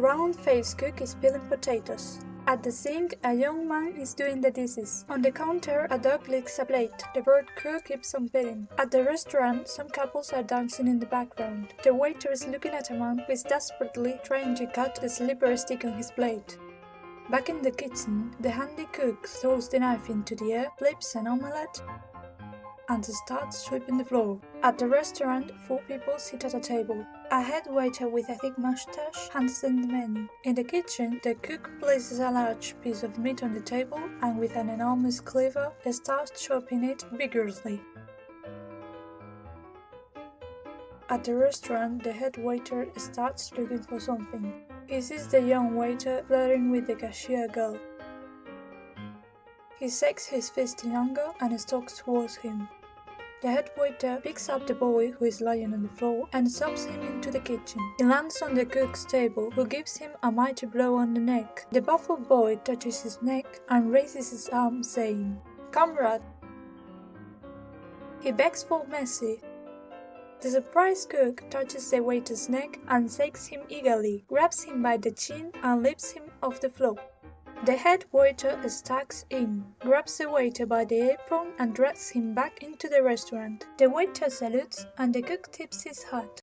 round-faced cook is peeling potatoes. At the sink, a young man is doing the dishes. On the counter, a dog licks a plate. The bird cook keeps on peeling. At the restaurant, some couples are dancing in the background. The waiter is looking at a man who is desperately trying to cut the slippery stick on his plate. Back in the kitchen, the handy cook throws the knife into the air, flips an omelette, and starts sweeping the floor. At the restaurant, four people sit at a table. A head waiter with a thick mustache hands them the menu. In the kitchen, the cook places a large piece of meat on the table and with an enormous cleaver starts chopping it vigorously. At the restaurant, the head waiter starts looking for something. He sees the young waiter flirting with the cashier girl. He shakes his fist in anger and stalks towards him. The head waiter picks up the boy who is lying on the floor and shoves him into the kitchen. He lands on the cook's table, who gives him a mighty blow on the neck. The baffled boy touches his neck and raises his arm, saying, Comrade! He begs for mercy. The surprised cook touches the waiter's neck and shakes him eagerly, grabs him by the chin and lifts him off the floor. The head waiter stacks in, grabs the waiter by the apron and drags him back into the restaurant. The waiter salutes and the cook tips his hat.